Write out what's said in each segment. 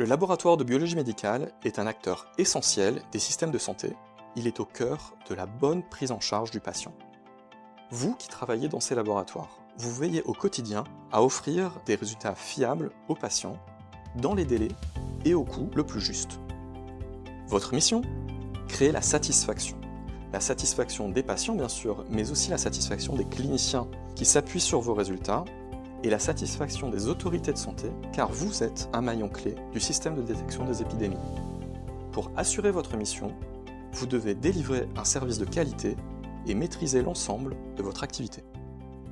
Le laboratoire de biologie médicale est un acteur essentiel des systèmes de santé. Il est au cœur de la bonne prise en charge du patient. Vous qui travaillez dans ces laboratoires, vous veillez au quotidien à offrir des résultats fiables aux patients, dans les délais et au coût le plus juste. Votre mission? Créer la satisfaction. La satisfaction des patients bien sûr, mais aussi la satisfaction des cliniciens qui s'appuient sur vos résultats et la satisfaction des autorités de santé, car vous êtes un maillon clé du système de détection des épidémies. Pour assurer votre mission, vous devez délivrer un service de qualité et maîtriser l'ensemble de votre activité.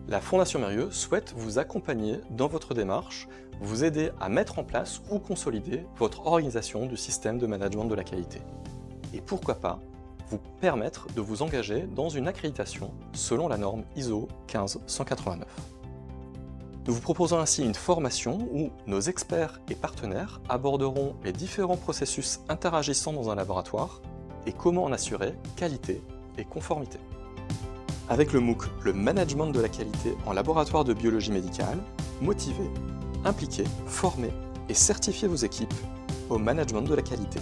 La Fondation Mérieux souhaite vous accompagner dans votre démarche, vous aider à mettre en place ou consolider votre organisation du système de management de la qualité et pourquoi pas vous permettre de vous engager dans une accréditation selon la norme ISO 15189. Nous vous proposons ainsi une formation où nos experts et partenaires aborderont les différents processus interagissant dans un laboratoire et comment en assurer qualité et conformité. Avec le MOOC, le management de la qualité en laboratoire de biologie médicale, motivez, impliquez, formez et certifiez vos équipes au management de la qualité.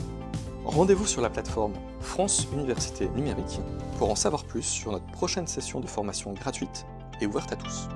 Rendez-vous sur la plateforme France Université Numérique pour en savoir plus sur notre prochaine session de formation gratuite et ouverte à tous.